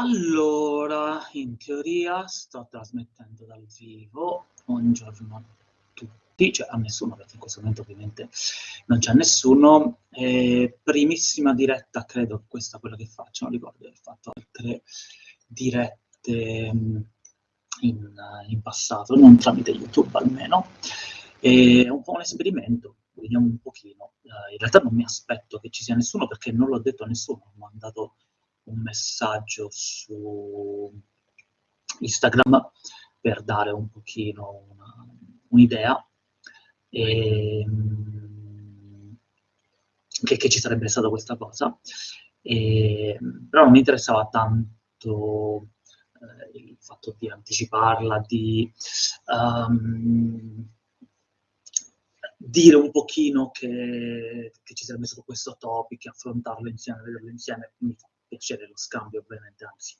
Allora, in teoria sto trasmettendo dal vivo. Buongiorno a tutti, cioè a nessuno, perché in questo momento ovviamente non c'è nessuno. Eh, primissima diretta, credo, questa è quella che faccio, non ricordo di aver fatto altre dirette mm, in, in passato, non tramite YouTube almeno. È un po' un esperimento, vediamo un pochino. Uh, in realtà non mi aspetto che ci sia nessuno perché non l'ho detto a nessuno, ho mandato un messaggio su Instagram per dare un pochino una, un'idea e, che, che, ci sarebbe stata questa cosa. E, però non mi interessava tanto eh, il fatto di anticiparla, di um, dire un pochino che, che, ci sarebbe stato questo topic, affrontarlo insieme, vederlo insieme, mi fa piacere lo scambio ovviamente, anzi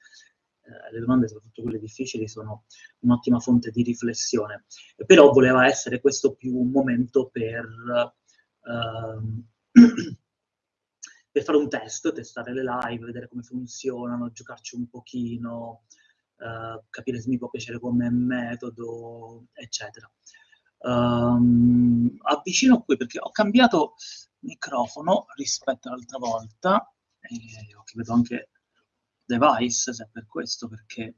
eh, le domande, soprattutto quelle difficili, sono un'ottima fonte di riflessione. Però voleva essere questo più un momento per, ehm, per fare un test, testare le live, vedere come funzionano, giocarci un pochino, eh, capire se mi può piacere come metodo, eccetera. Um, avvicino qui perché ho cambiato microfono rispetto all'altra volta e ho vedo anche device se per questo perché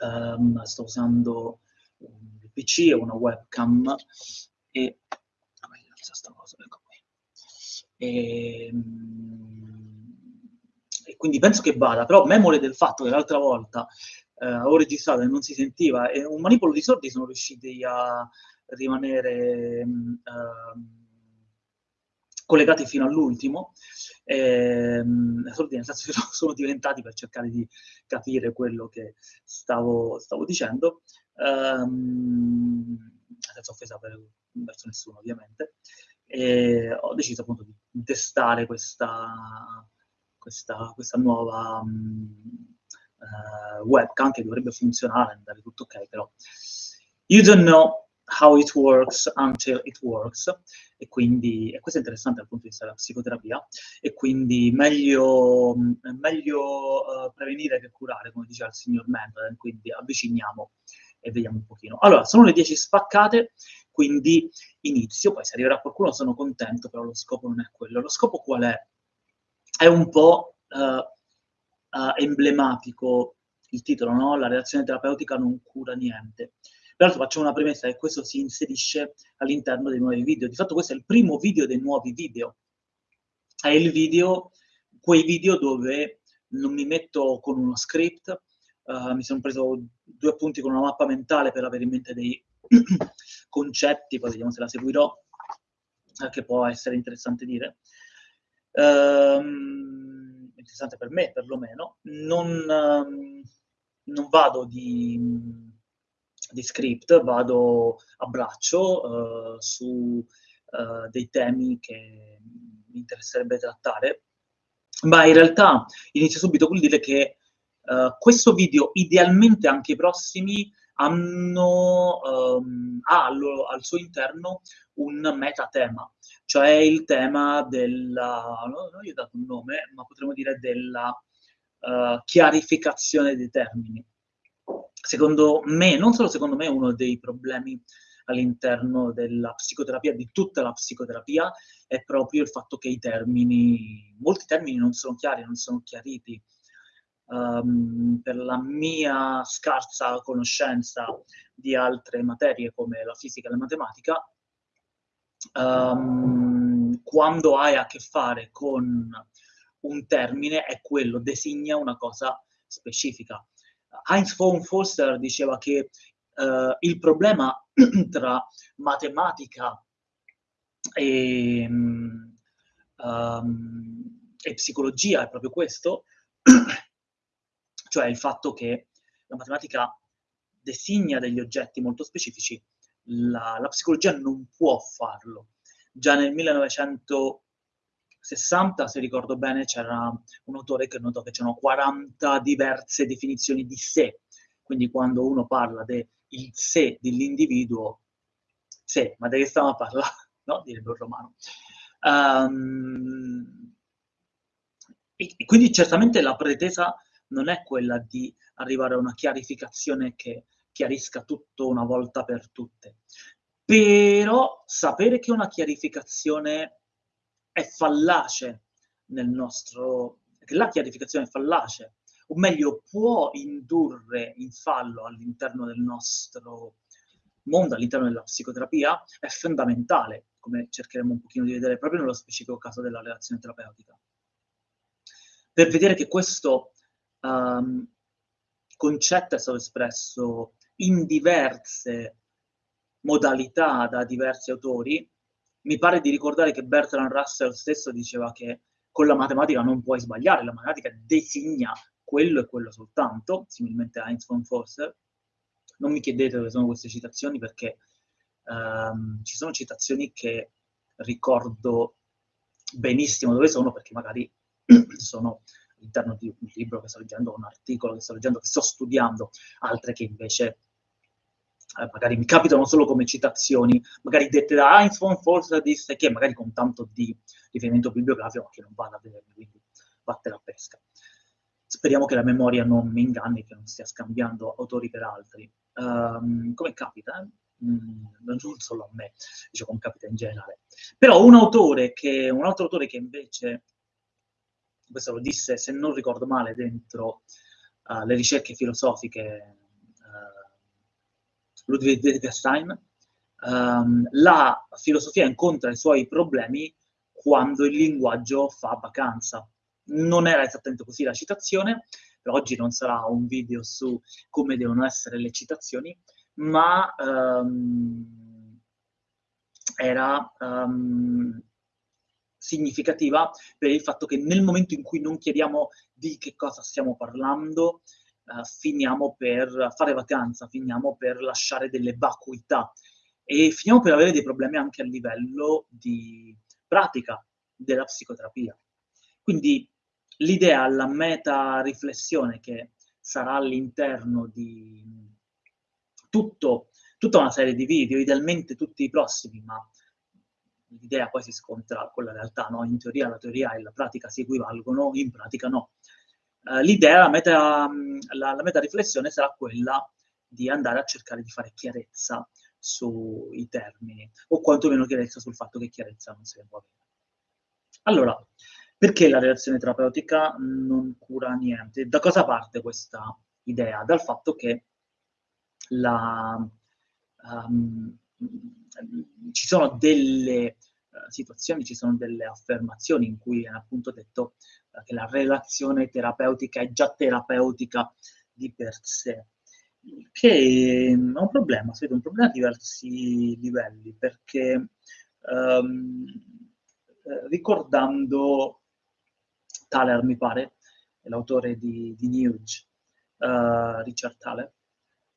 um, sto usando un PC e una webcam e cosa ecco qui. E, e, quindi penso che vada però memore del fatto che l'altra volta eh, ho registrato e non si sentiva e un manipolo di sordi sono riusciti a rimanere uh, collegati fino all'ultimo, ehm, nel sono diventati per cercare di capire quello che stavo, stavo dicendo, ehm, senza offesa per, verso nessuno ovviamente, e ho deciso appunto di testare questa, questa, questa nuova um, uh, webcam che dovrebbe funzionare, andare tutto ok, però you don't know how it works until it works, e quindi, e questo è interessante dal punto di vista della psicoterapia, e quindi meglio, meglio uh, prevenire che curare, come diceva il signor Mendel, quindi avviciniamo e vediamo un pochino. Allora, sono le 10 spaccate, quindi inizio, poi se arriverà qualcuno sono contento, però lo scopo non è quello. Lo scopo qual è? È un po' uh, uh, emblematico il titolo, no? La relazione terapeutica non cura niente. Peraltro faccio una premessa che questo si inserisce all'interno dei nuovi video. Di fatto questo è il primo video dei nuovi video. È il video, quei video dove non mi metto con uno script, uh, mi sono preso due appunti con una mappa mentale per avere in mente dei concetti, poi vediamo se la seguirò, eh, che può essere interessante dire. Um, interessante per me, perlomeno. Non, um, non vado di di script vado a braccio uh, su uh, dei temi che mi interesserebbe trattare, ma in realtà inizio subito col dire che uh, questo video, idealmente anche i prossimi, hanno um, ha al, al, suo interno un metatema, cioè il tema della, non, non gli ho dato un nome, ma potremmo dire della chiarificazione dei termini secondo me, non solo secondo me, uno dei problemi all'interno della psicoterapia, di tutta la psicoterapia, è proprio il fatto che i termini, molti termini non sono chiari, non sono chiariti. Um, per la mia scarsa conoscenza di altre materie come la fisica e la matematica, um, quando hai a che fare con un termine è quello, designa una cosa specifica. Heinz von Foster diceva che uh, il problema tra matematica e, um, e, psicologia è proprio questo, cioè il fatto che la matematica designa degli oggetti molto specifici, la, la psicologia non può farlo. Già nel 1900 60, se ricordo bene, c'era un autore che notò che c'erano 40 diverse definizioni di sé. Quindi quando uno parla del sé dell'individuo, sé, ma di che stiamo a parlare? No? Direbbe un romano. Um, e, e quindi certamente la pretesa non è quella di arrivare a una chiarificazione che chiarisca tutto una volta per tutte. Però sapere che una chiarificazione è fallace nel nostro, che la chiarificazione è fallace, o meglio può indurre in fallo all'interno del nostro mondo, all'interno della psicoterapia, è fondamentale, come cercheremo un pochino di vedere proprio nello specifico caso della relazione terapeutica. Per vedere che questo um, concetto è stato espresso in diverse modalità da diversi autori, mi pare di ricordare che Bertrand Russell stesso diceva che con la matematica non puoi sbagliare, la matematica designa quello e quello soltanto, similmente a Heinz von Forster. Non mi chiedete dove sono queste citazioni perché um, ci sono citazioni che ricordo benissimo dove sono perché magari sono all'interno di un libro che sto leggendo, un articolo che sto leggendo, che sto studiando, altre che invece eh, magari mi capitano solo come citazioni, magari dette da Heinz von Forster disse che magari con tanto di riferimento bibliografico ma che non vada a vedermi, quindi vatte la pesca. Speriamo che la memoria non mi inganni, che non stia scambiando autori per altri. Um, come capita, eh? mm, non solo a me, diciamo come capita in generale. Però un autore che, un altro autore che invece, questo lo disse, se non ricordo male, dentro uh, le ricerche filosofiche Ludwig Wittgenstein, um, la filosofia incontra i suoi problemi quando il linguaggio fa vacanza. Non era esattamente così la citazione, per oggi non sarà un video su come devono essere le citazioni, ma um, era um, significativa per il fatto che nel momento in cui non chiediamo di che cosa stiamo parlando, uh, finiamo per fare vacanza, finiamo per lasciare delle vacuità e finiamo per avere dei problemi anche a livello di pratica della psicoterapia. Quindi l'idea, la meta riflessione che sarà all'interno di tutto, tutta una serie di video, idealmente tutti i prossimi, ma l'idea poi si scontra con la realtà, no? In teoria la teoria e la pratica si equivalgono, in pratica no. Uh, l'idea, la meta, la, la meta riflessione sarà quella di andare a cercare di fare chiarezza sui termini, o quantomeno chiarezza sul fatto che chiarezza non si può avere. Allora, perché la relazione terapeutica non cura niente? Da cosa parte questa idea? Dal fatto che la, um, ci sono delle uh, situazioni, ci sono delle affermazioni in cui è appunto detto che la relazione terapeutica è già terapeutica di per sé, che è un problema, si vede un problema a diversi livelli, perché um, ricordando Thaler, mi pare, l'autore di, di Nuge, uh, Richard Thaler,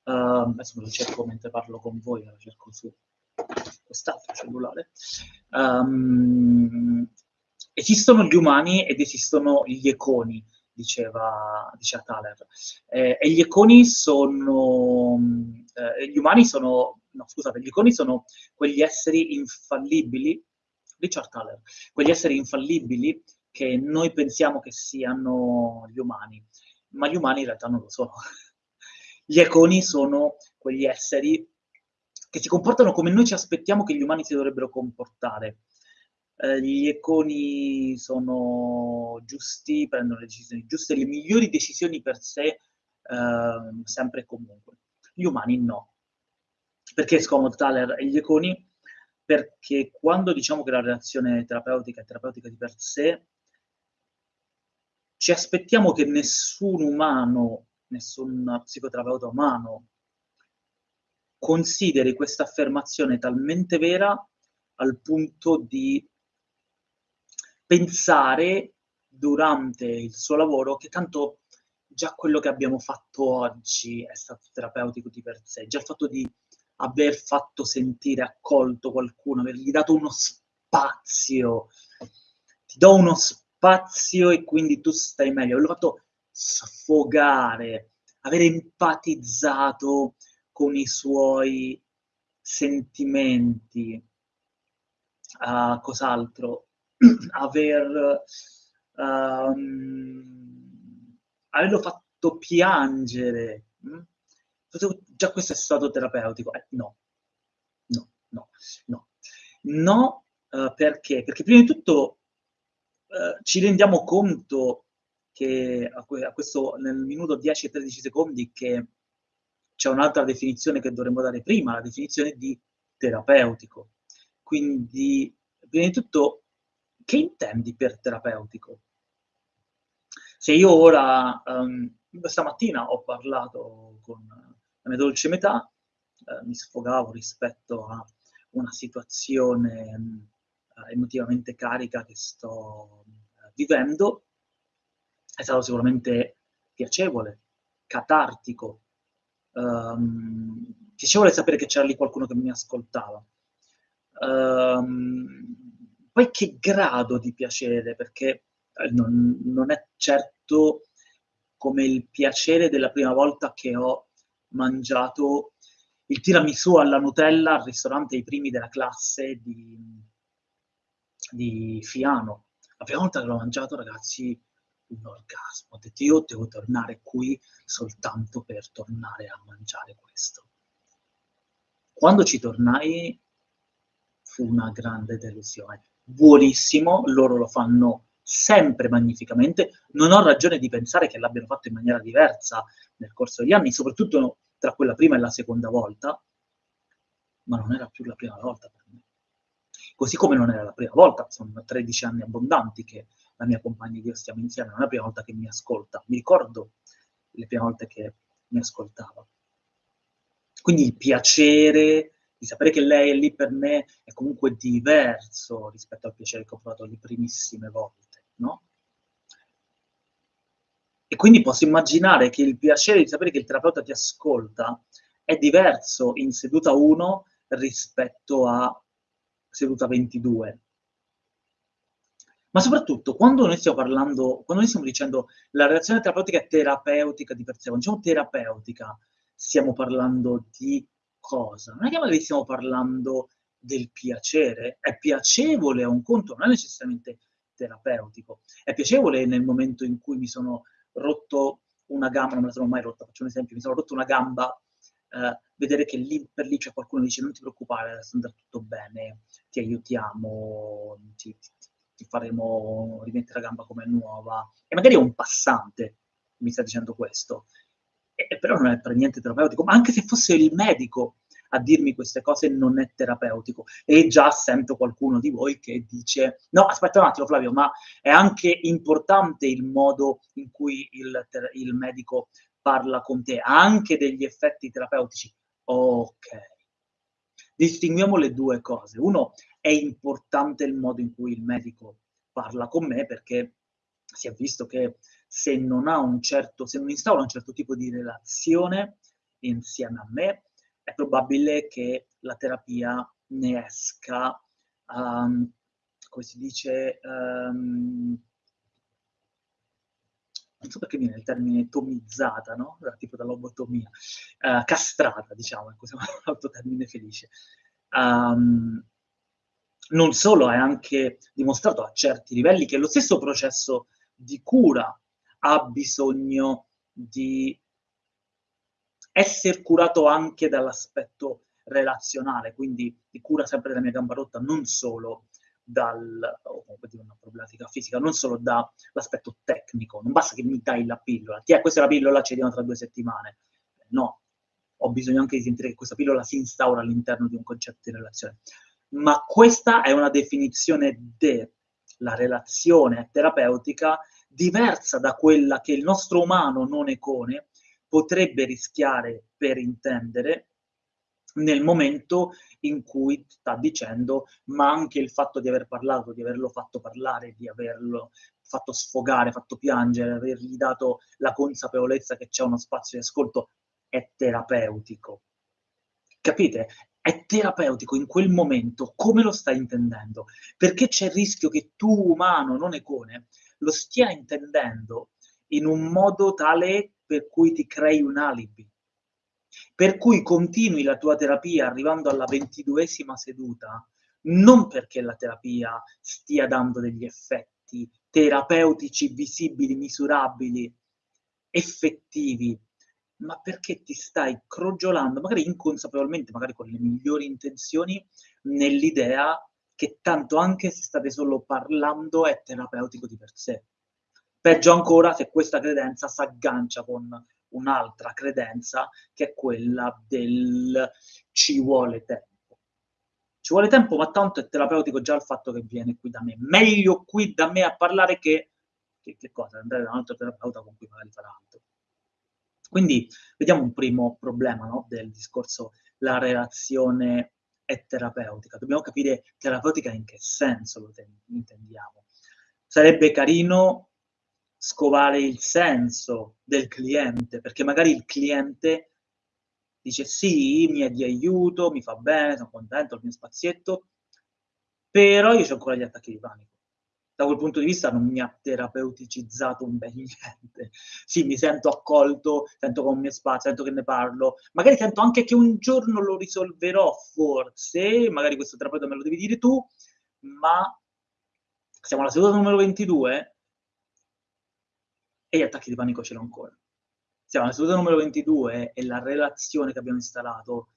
Uh, adesso me lo cerco mentre parlo con voi, lo cerco su quest'altro cellulare. Um, esistono gli umani ed esistono gli econi, diceva, diceva Thaler. Eh, e gli econi sono... Eh, gli umani sono... No, scusate, gli econi sono quegli esseri infallibili, Richard Thaler, quegli esseri infallibili che noi pensiamo che siano gli umani, ma gli umani in realtà non lo sono. Gli econi sono quegli esseri che si comportano come noi ci aspettiamo che gli umani si dovrebbero comportare. Eh, gli econi sono giusti, prendono le decisioni giuste, le migliori decisioni per sé, eh, sempre e comunque. Gli umani no. Perché scomodo Thaler e gli econi? Perché quando diciamo che la relazione terapeutica è terapeutica di per sé, ci aspettiamo che nessun umano nessun psicoterapeuta umano consideri questa affermazione talmente vera al punto di pensare durante il suo lavoro che tanto già quello che abbiamo fatto oggi è stato terapeutico di per sé, già il fatto di aver fatto sentire accolto qualcuno, avergli dato uno spazio, ti do uno spazio e quindi tu stai meglio, averlo fatto sfogare, aver empatizzato con i suoi sentimenti, uh, cos'altro, aver um, averlo fatto piangere, mh? Hm? già questo è stato terapeutico. Eh, no, no, no, no. No, uh, perché? Perché prima di tutto uh, ci rendiamo conto che a, que a, questo, nel minuto 10 e 13 secondi che c'è un'altra definizione che dovremmo dare prima, la definizione di terapeutico. Quindi, prima di tutto, che intendi per terapeutico? Se io ora, um, stamattina ho parlato con la mia dolce metà, eh, mi sfogavo rispetto a una situazione um, emotivamente carica che sto uh, vivendo, è stato sicuramente piacevole, catartico, um, piacevole sapere che c'era lì qualcuno che mi ascoltava. Um, poi che grado di piacere, perché eh, non, non, è certo come il piacere della prima volta che ho mangiato il tiramisù alla Nutella al ristorante I primi della classe di, di Fiano. La prima volta che l'ho mangiato, ragazzi, un orgasmo. Ho detto, io devo tornare qui soltanto per tornare a mangiare questo. Quando ci tornai fu una grande delusione. Buonissimo, loro lo fanno sempre magnificamente. Non ho ragione di pensare che l'abbiano fatto in maniera diversa nel corso degli anni, soprattutto tra quella prima e la seconda volta, ma non era più la prima volta per me. Così come non era la prima volta, sono 13 anni abbondanti che la mia compagna e io stiamo insieme, non è la prima volta che mi ascolta, mi ricordo le prime volte che mi ascoltava. Quindi il piacere di sapere che lei è lì per me è comunque diverso rispetto al piacere che ho provato le primissime volte, no? E quindi posso immaginare che il piacere di sapere che il terapeuta ti ascolta è diverso in seduta 1 rispetto a seduta 22 ma soprattutto quando noi stiamo parlando, quando noi stiamo dicendo la relazione terapeutica è terapeutica di per sé, quando diciamo terapeutica, stiamo parlando di cosa? Non è che magari stiamo parlando del piacere, è piacevole a un conto, non è necessariamente terapeutico, è piacevole nel momento in cui mi sono rotto una gamba, non me la sono mai rotta, faccio un esempio, mi sono rotto una gamba, eh, vedere che lì per lì c'è qualcuno che dice non ti preoccupare, adesso andrà tutto bene, ti aiutiamo, ti, ti, ti faremo rimettere la gamba come nuova. E magari è un passante mi sta dicendo questo. E, però non è per niente terapeutico, ma anche se fosse il medico a dirmi queste cose non è terapeutico. E già sento qualcuno di voi che dice, no, aspetta un attimo Flavio, ma è anche importante il modo in cui il, il medico parla con te, anche degli effetti terapeutici. Ok. Distinguiamo le due cose. Uno è importante il modo in cui il medico parla con me perché si è visto che se non certo, se non instaura un certo tipo di relazione insieme a me, è probabile che la terapia ne esca, um, come si dice, um, non so perché viene il termine tomizzata, no? Tipo da lobotomia, uh, castrata, diciamo, è un altro termine felice. Um, non solo, è anche dimostrato a certi livelli che lo stesso processo di cura ha bisogno di essere curato anche dall'aspetto relazionale, quindi di cura sempre della mia gamba rotta, non solo dal, o comunque di una problematica fisica, non solo dall'aspetto tecnico, non basta che mi dai la pillola, ti è questa è la pillola, ci diamo tra due settimane, no, ho bisogno anche di sentire che questa pillola si instaura all'interno di un concetto di relazione. Ma questa è una definizione della relazione terapeutica diversa da quella che il nostro umano non econe potrebbe rischiare per intendere nel momento in cui sta dicendo, ma anche il fatto di aver parlato, di averlo fatto parlare, di averlo fatto sfogare, fatto piangere, avergli dato la consapevolezza che c'è uno spazio di ascolto, è terapeutico. Capite? è terapeutico in quel momento, come lo stai intendendo? Perché c'è il rischio che tu, umano, non econe, lo stia intendendo in un modo tale per cui ti crei un alibi. Per cui continui la tua terapia arrivando alla ventiduesima seduta, non perché la terapia stia dando degli effetti terapeutici visibili, misurabili, effettivi, ma perché ti stai crogiolando, magari inconsapevolmente, magari con le migliori intenzioni, nell'idea che tanto anche se state solo parlando è terapeutico di per sé. Peggio ancora se questa credenza si aggancia con un'altra credenza che è quella del ci vuole tempo. Ci vuole tempo, ma tanto è terapeutico già il fatto che viene qui da me. Meglio qui da me a parlare che, che, che cosa? Andare da un altro terapeuta con cui magari farà altro. Quindi vediamo un primo problema no, del discorso, la relazione è terapeutica. Dobbiamo capire terapeutica in che senso lo intendiamo. Sarebbe carino scovare il senso del cliente, perché magari il cliente dice sì, mi è di aiuto, mi fa bene, sono contento, il mio spazietto, però io ho ancora gli attacchi di panico. Da quel punto di vista non mi ha terapeuticizzato un bel niente. Sì, mi sento accolto, sento con mio spazio, sento che ne parlo, magari sento anche che un giorno lo risolverò, forse, magari questo terapeuta me lo devi dire tu, ma siamo alla seduta numero 22 e gli attacchi di panico ce l'ho ancora. Siamo alla seduta numero 22 e la relazione che abbiamo installato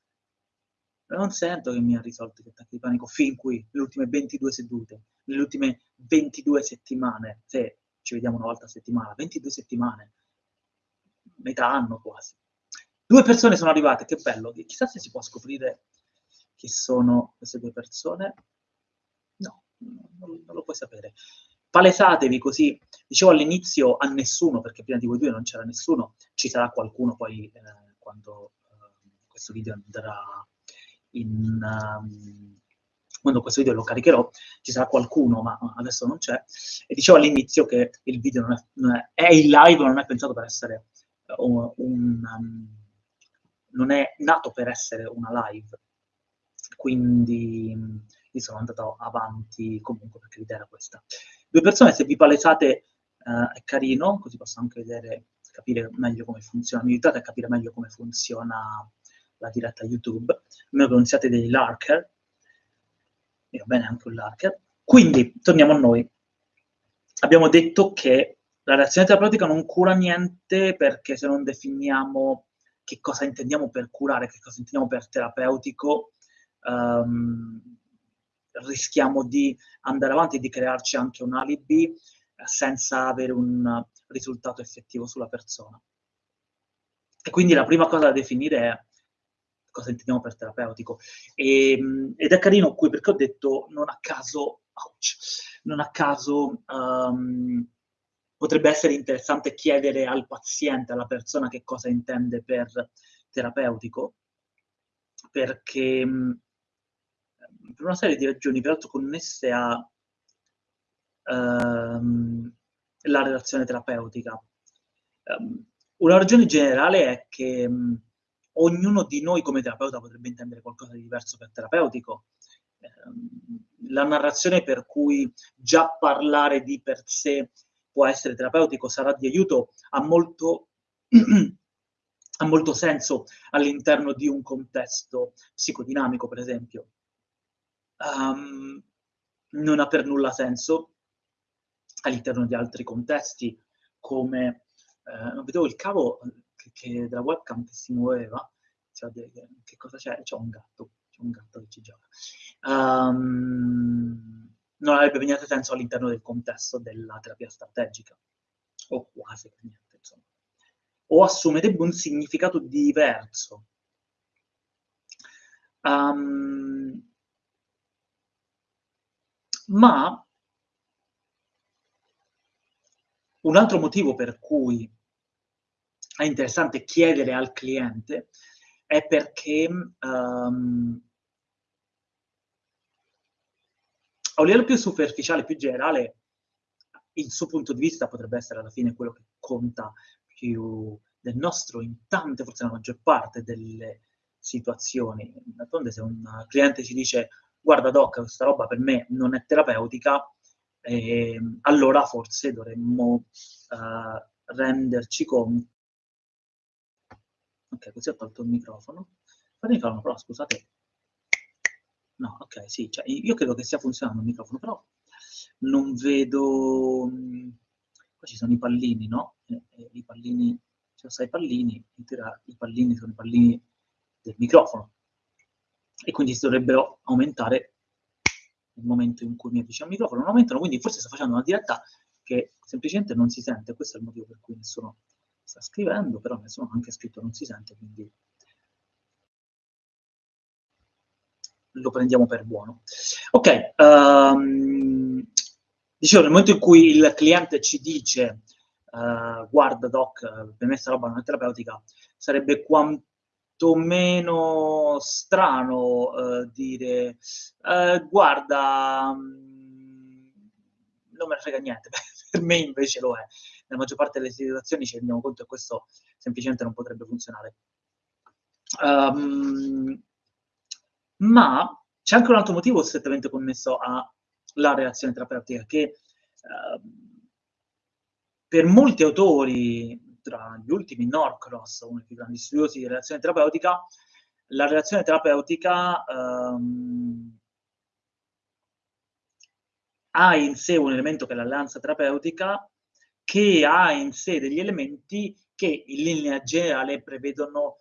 non sento che mi ha risolto gli attacchi di panico fin qui, nelle ultime 22 sedute, nelle ultime 22 settimane, se ci vediamo una volta a settimana, 22 settimane, metà anno quasi. Due persone sono arrivate, che bello, chissà se si può scoprire chi sono queste due persone. No, non, non lo puoi sapere. Palesatevi così, dicevo all'inizio a nessuno, perché prima di voi due non c'era nessuno, ci sarà qualcuno poi eh, quando eh, questo video andrà in... Um, quando questo video lo caricherò, ci sarà qualcuno, ma adesso non c'è, e dicevo all'inizio che il video non è, non è, è in live, non è pensato per essere un, un um, non è nato per essere una live, quindi io sono andato avanti comunque perché l'idea era questa. Due persone, se vi palesate eh, è carino, così posso anche vedere, capire meglio come funziona, mi aiutate a capire meglio come funziona la diretta YouTube, a meno che non siate dei larker, e va bene anche un larker. Quindi, torniamo a noi. Abbiamo detto che la reazione terapeutica non cura niente perché se non definiamo che cosa intendiamo per curare, che cosa intendiamo per terapeutico, um, rischiamo di andare avanti e di crearci anche un alibi eh, senza avere un risultato effettivo sulla persona. E quindi la prima cosa da definire è cosa intendiamo per terapeutico. E, ehm, ed è carino qui perché ho detto non a caso, ouch, non a caso um, potrebbe essere interessante chiedere al paziente, alla persona che cosa intende per terapeutico, perché per una serie di ragioni, peraltro connesse a ehm, la relazione terapeutica. Um, una ragione generale è che um, ognuno di noi come terapeuta potrebbe intendere qualcosa di diverso per terapeutico. Um, la narrazione per cui già parlare di per sé può essere terapeutico, sarà di aiuto, ha molto, ha molto senso all'interno di un contesto psicodinamico, per esempio um, non ha per nulla senso all'interno di altri contesti, come eh, non il cavo che, che della webcam che si muoveva, cioè, che cosa c'è? C'è un gatto, c'è un gatto che ci gioca. Um, non avrebbe niente senso all'interno del contesto della terapia strategica, o quasi niente, insomma. O assumerebbe un significato diverso. Um, ma un altro motivo per cui è interessante chiedere al cliente è perché um, a un livello più superficiale, più generale, il suo punto di vista potrebbe essere alla fine quello che conta più del nostro in tante, forse nella maggior parte delle situazioni. D'altronde se un cliente ci dice guarda doc, questa roba per me non è terapeutica, eh, allora forse dovremmo eh, renderci conto. Ok, così ho tolto il microfono. Fammi fare una prova, scusate. No, ok, sì, cioè, io credo che stia funzionando il microfono, però non vedo... Poi ci sono i pallini, no? E, e I pallini, ci sono i pallini, i pallini sono i pallini del microfono. E quindi si dovrebbero aumentare nel momento in cui mi avvicino al microfono. Non aumentano, quindi forse sto facendo una diretta che semplicemente non si sente. Questo è il motivo per cui nessuno sta scrivendo, però ha anche scritto non si sente, quindi lo prendiamo per buono. Ok, um, dicevo, nel momento in cui il cliente ci dice uh, guarda doc, per me questa roba non è terapeutica, sarebbe quantomeno strano uh, dire uh, guarda, um, non me ne frega niente, per me invece lo è. Nella maggior parte delle situazioni ci rendiamo conto che questo semplicemente non potrebbe funzionare. Um, ma c'è anche un altro motivo strettamente connesso alla reazione terapeutica, che eh, per molti autori, tra gli ultimi Norcross, uno dei più grandi studiosi di reazione terapeutica, la reazione terapeutica ehm, ha in sé un elemento che è l'alleanza terapeutica, che ha in sé degli elementi che in linea generale prevedono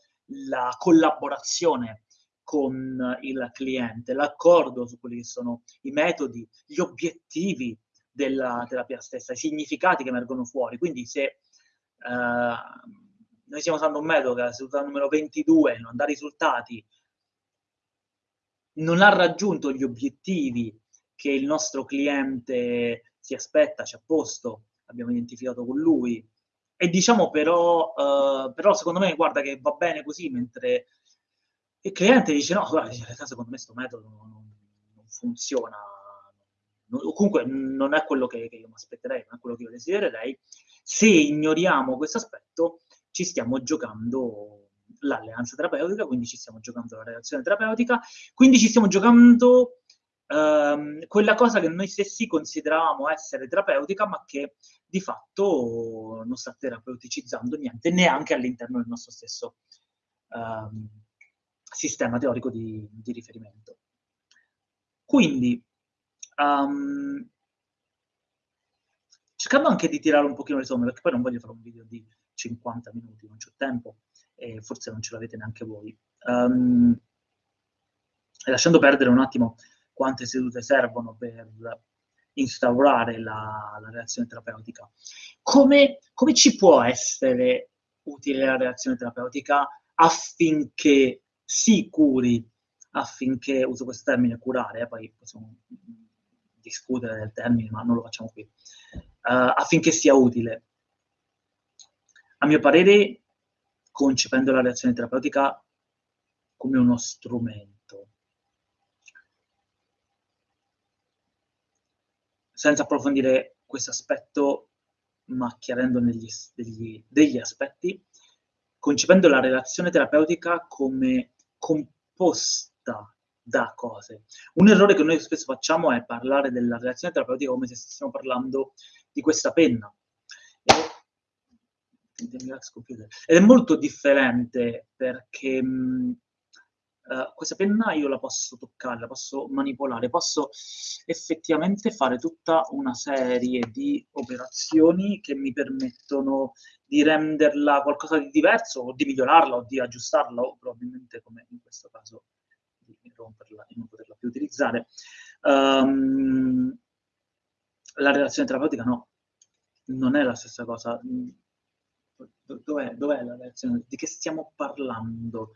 la collaborazione con il cliente, l'accordo su quelli che sono i metodi, gli obiettivi della terapia stessa, i significati che emergono fuori. Quindi se eh, noi stiamo usando un metodo che è la seduta numero 22 non dà risultati, non ha raggiunto gli obiettivi che il nostro cliente si aspetta, ci ha posto, abbiamo identificato con lui, e diciamo però, eh, però secondo me guarda che va bene così, mentre il cliente dice no, guarda, in realtà secondo me questo metodo non, non funziona, o comunque non è quello che, che io mi aspetterei, non è quello che io desidererei. Se ignoriamo questo aspetto, ci stiamo giocando l'alleanza terapeutica, quindi ci stiamo giocando la relazione terapeutica, quindi ci stiamo giocando ehm, quella cosa che noi stessi consideravamo essere terapeutica, ma che di fatto non sta terapeuticizzando niente, neanche all'interno del nostro stesso ehm, sistema teorico di, di riferimento. Quindi, um, cercando anche di tirare un pochino le somme, perché poi non voglio fare un video di 50 minuti, non c'ho tempo, e forse non ce l'avete neanche voi. Um, lasciando perdere un attimo quante sedute servono per instaurare la, la reazione terapeutica. Come, come, ci può essere utile la reazione terapeutica affinché si curi affinché, uso questo termine curare, eh, poi possiamo discutere del termine, ma non lo facciamo qui, uh, affinché sia utile. A mio parere, concependo la reazione terapeutica come uno strumento, senza approfondire questo aspetto, ma chiarendo negli, degli, degli aspetti, concependo la relazione terapeutica come composta da cose. Un errore che noi spesso facciamo è parlare della relazione terapeutica come se stessimo parlando di questa penna. Ed è molto differente perché mh, uh, questa penna io la posso toccare, la posso manipolare, posso effettivamente fare tutta una serie di operazioni che mi permettono di renderla qualcosa di diverso o di migliorarla o di aggiustarla o probabilmente come in questo caso di romperla e non poterla più utilizzare. Um, la relazione terapeutica no, non è la stessa cosa. Dov'è, dov'è la relazione? Di che stiamo parlando?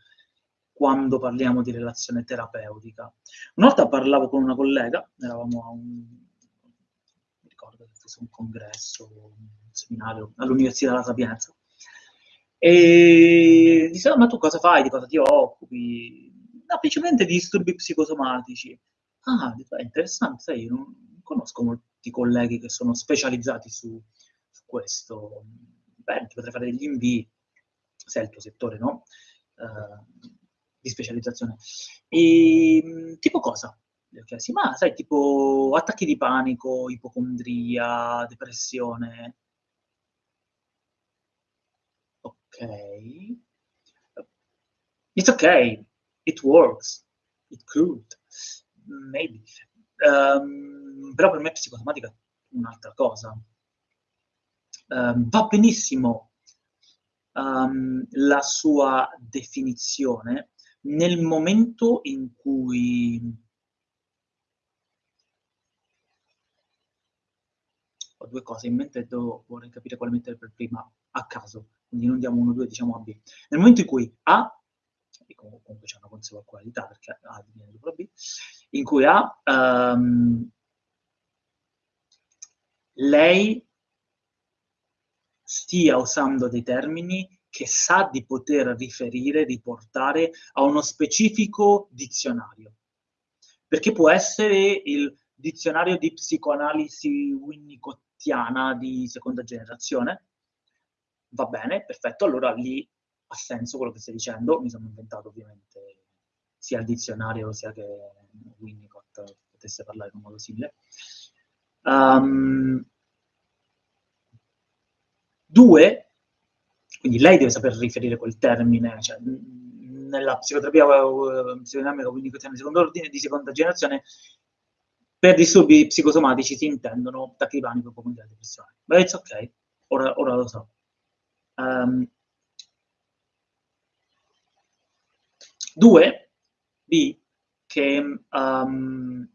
Quando parliamo di relazione terapeutica. Una volta parlavo con una collega, eravamo a un, ricordo un congresso, un seminario all'Università della Sapienza, e diceva, ma tu cosa fai, di cosa ti occupi? No, principalmente di disturbi psicosomatici. Ah, è interessante, sai, io non conosco molti colleghi che sono specializzati su, su questo. Beh, ti potrei fare degli invii, se è il tuo settore, no? Uh, di specializzazione. E ehm, tipo cosa? Le ho chiesti, ma sai, tipo attacchi di panico, ipocondria, depressione. Ok. It's okay. It works. It could. Maybe. Um, però per me psicosomatica è un'altra cosa. uh, va benissimo um, la sua definizione nel momento in cui ho due cose in mente e devo, vorrei capire quale mettere per prima a caso, quindi non diamo 1, 2, diciamo A, B. Nel momento in cui A, e comunque c'è una conseguenzialità perché A viene dopo B, in cui A, um, lei stia usando dei termini che sa di poter riferire, riportare a uno specifico dizionario. Perché può essere il dizionario di psicoanalisi winnicottiana di seconda generazione. Va bene, perfetto, allora lì ha senso quello che stai dicendo. Mi sono inventato ovviamente sia il dizionario sia che Winnicott potesse parlare in un modo simile. Um, due, quindi lei deve saper riferire quel termine, cioè, nella psicoterapia uh, psicodinamica winnicottiana di secondo ordine, di seconda generazione, per disturbi psicosomatici si intendono attacchi di panico, ipocondia e depressione. Ma it's ok, ora, ora lo so. Um, due, B, che um,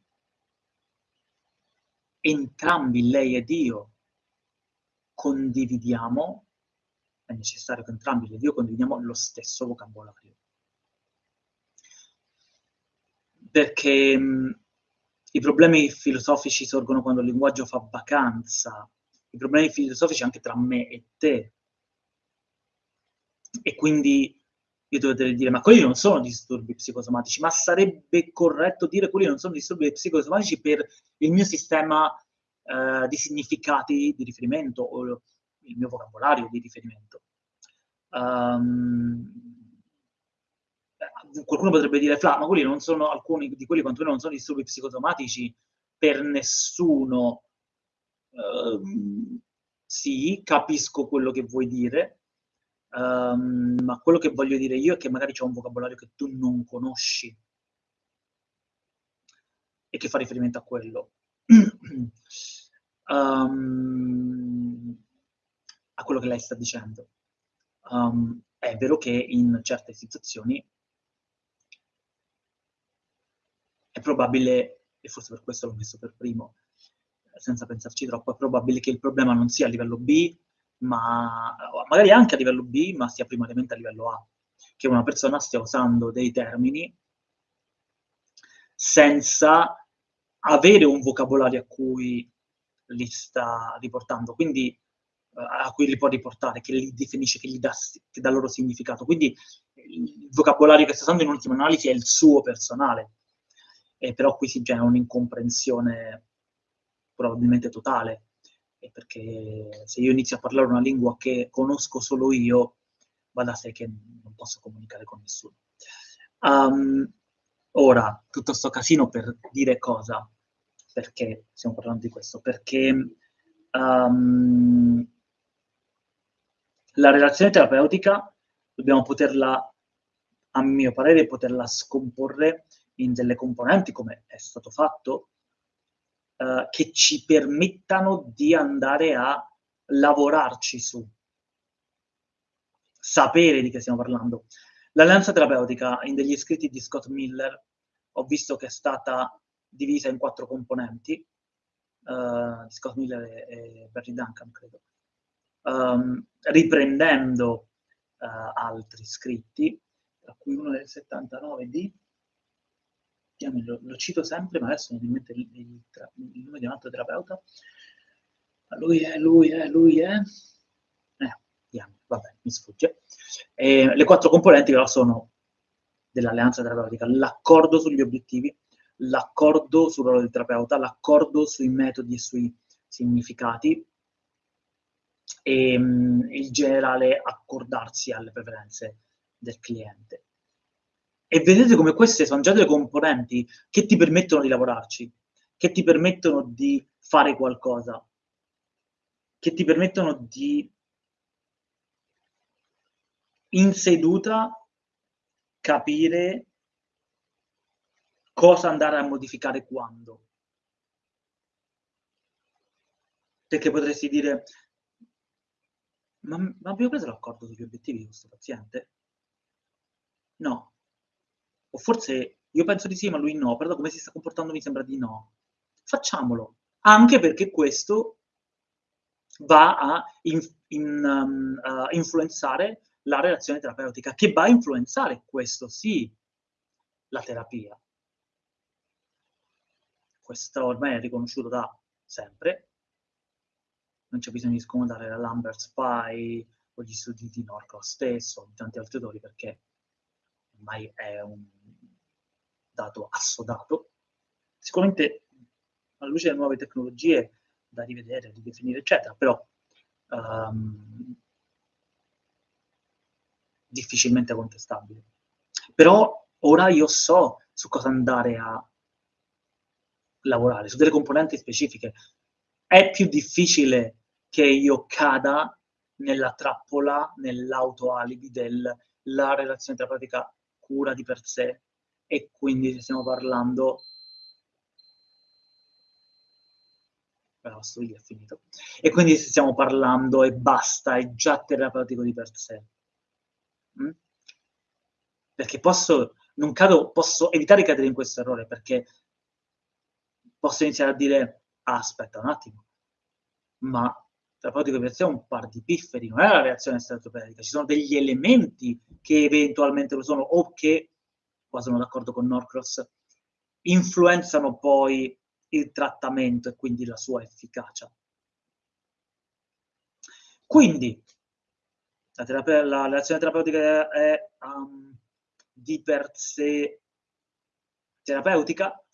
entrambi, lei ed io, condividiamo, necessario che entrambi, ed io, condividiamo lo stesso vocabolario. Perché um, i problemi filosofici sorgono quando il linguaggio fa vacanza, i problemi filosofici anche tra me e te. E quindi io dovrei dire, ma quelli non sono disturbi psicosomatici, ma sarebbe corretto dire quelli non sono disturbi psicosomatici per il mio sistema eh, di significati di riferimento o il mio vocabolario di riferimento. Um, qualcuno potrebbe dire, Fla, ma quelli non sono alcuni di quelli quantomeno non sono disturbi psicosomatici per nessuno. Uh, sì, capisco quello che vuoi dire, um, ma quello che voglio dire io è che magari c'è un vocabolario che tu non conosci e che fa riferimento a quello. um, a quello che lei sta dicendo. Um, è vero che in certe situazioni è probabile, e forse per questo l'ho messo per primo, senza pensarci troppo, è probabile che il problema non sia a livello B, ma magari anche a livello B, ma sia primariamente a livello A, che una persona stia usando dei termini senza avere un vocabolario a cui li sta riportando, quindi a cui li può riportare, che li definisce, che gli dà, che dà loro significato. Quindi il vocabolario che sta usando in ultima analisi è il suo personale, eh, però qui si genera un'incomprensione probabilmente totale, eh, perché se io inizio a parlare una lingua che conosco solo io, va da sé che non posso comunicare con nessuno. Um, ora, tutto questo casino per dire cosa? Perché stiamo parlando di questo? Perché um, la relazione terapeutica dobbiamo poterla, a mio parere, poterla scomporre in delle componenti, come è stato fatto, eh, che ci permettano di andare a lavorarci su, sapere di che stiamo parlando. L'alleanza terapeutica in degli scritti di Scott Miller ho visto che è stata divisa in quattro componenti, uh, Scott Miller e, e Barry Duncan, credo, um, riprendendo uh, altri scritti, tra cui uno del 79 di lo, lo, cito sempre, ma adesso non mi mette il, il, il, nome di un altro terapeuta. Lui è, lui è, lui è. Eh, diamo, vabbè, mi sfugge. E le quattro componenti però sono dell'alleanza terapeutica, l'accordo sugli obiettivi, l'accordo sul ruolo del terapeuta, l'accordo sui metodi e sui significati e um, il generale accordarsi alle preferenze del cliente. E vedete come queste sono già delle componenti che ti permettono di lavorarci, che ti permettono di fare qualcosa, che ti permettono di in seduta capire cosa andare a modificare quando. Perché potresti dire, Ma, ma abbiamo preso l'accordo sugli obiettivi di questo paziente? No. O forse io penso di sì, ma lui no, però come si sta comportando mi sembra di no. Facciamolo, anche perché questo va a in, in, um, uh, influenzare la relazione terapeutica, che va a influenzare, questo sì, la terapia. Questo ormai è riconosciuto da sempre, non c'è bisogno di scomodare la Lambert Spy o gli studi di Norcross stesso, o tanti altri autori, perché ormai è un dato assodato. Sicuramente alla luce delle nuove tecnologie da rivedere, ridefinire, eccetera, però um, difficilmente contestabile. Però ora io so su cosa andare a lavorare, su delle componenti specifiche. È più difficile che io cada nella trappola, nell'autoalibi della relazione terapeutica cura di per sé e quindi stiamo parlando la lavastoviglie è finito. E quindi stiamo parlando e basta, è già terapeutico di per sé. Mm? Perché posso, non cado, posso evitare di cadere in questo errore, perché posso iniziare a dire, ah, aspetta un attimo, ma terapeutico è un par di pifferi, non è la reazione terapeutica, ci sono degli elementi che eventualmente lo sono, o che, qua sono d'accordo con Norcross, influenzano poi il trattamento e quindi la sua efficacia. Quindi, la, terapia, la relazione terapeutica è um, di per sé terapeutica?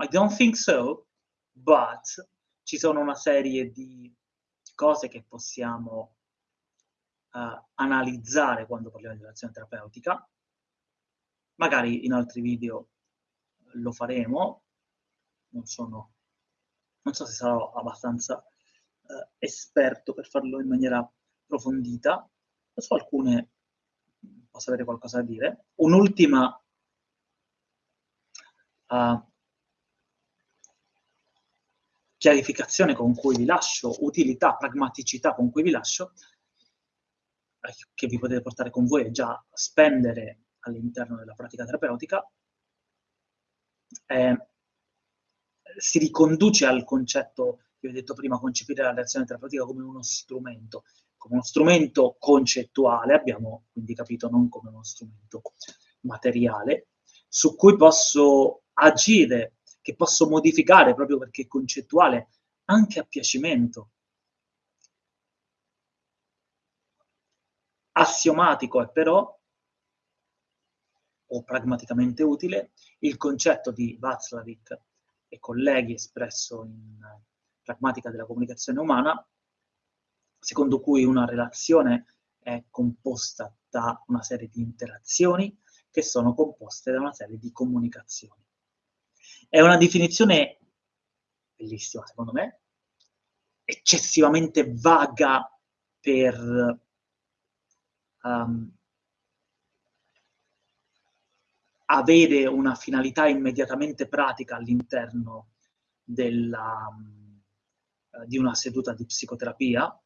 I don't think so, but ci sono una serie di cose che possiamo uh, analizzare quando parliamo di relazione terapeutica. Magari in altri video lo faremo, non sono, non so se sarò abbastanza eh, esperto per farlo in maniera approfondita, su alcune posso avere qualcosa da dire. Un'ultima uh, chiarificazione con cui vi lascio, utilità, pragmaticità con cui vi lascio, eh, che vi potete portare con voi e già spendere all'interno della pratica terapeutica, è si riconduce al concetto che vi ho detto prima, concepire la reazione terapeutica come uno strumento, come uno strumento concettuale, abbiamo quindi capito non come uno strumento materiale, su cui posso agire, che posso modificare proprio perché è concettuale, anche a piacimento. Assiomatico è però, o pragmaticamente utile, il concetto di Václavic e colleghi espresso in pragmatica della comunicazione umana, secondo cui una relazione è composta da una serie di interazioni che sono composte da una serie di comunicazioni. È una definizione bellissima, secondo me, eccessivamente vaga per um, avere una finalità immediatamente pratica all'interno della, uh, di una seduta di psicoterapia,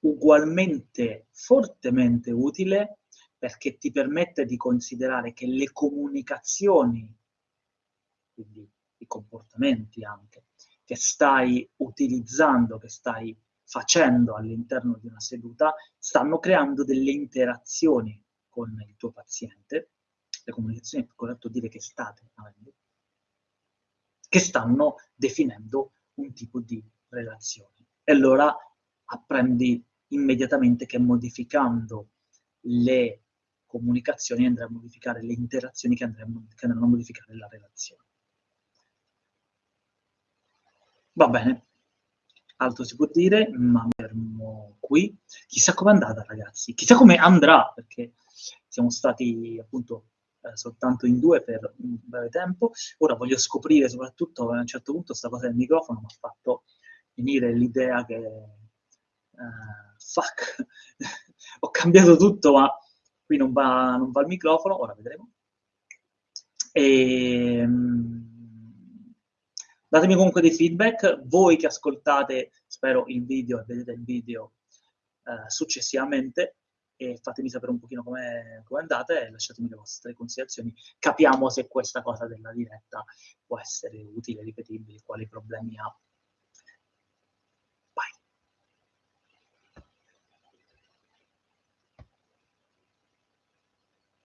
ugualmente fortemente utile perché ti permette di considerare che le comunicazioni, quindi i comportamenti anche, che stai utilizzando, che stai facendo all'interno di una seduta, stanno creando delle interazioni con il tuo paziente, le comunicazioni è più corretto dire che state avendo, che stanno definendo un tipo di relazione. E allora apprendi immediatamente che modificando le comunicazioni andrai a modificare le interazioni che, andranno, che andranno a modificare la relazione. Va bene, altro si può dire, ma fermo qui. Chissà come è andata, ragazzi. Chissà come andrà, perché siamo stati appunto eh, soltanto in due per un breve tempo. Ora voglio scoprire soprattutto a un certo punto questa cosa del microfono mi ha fatto venire l'idea che uh, fuck, ho cambiato tutto, ma qui non va, non va il microfono, ora vedremo. E, um, datemi comunque dei feedback, voi che ascoltate, spero il video e vedete il video eh, successivamente e fatemi sapere un pochino come andate e lasciatemi le vostre considerazioni. Capiamo se questa cosa della diretta può essere utile, ripetibile, quali problemi ha.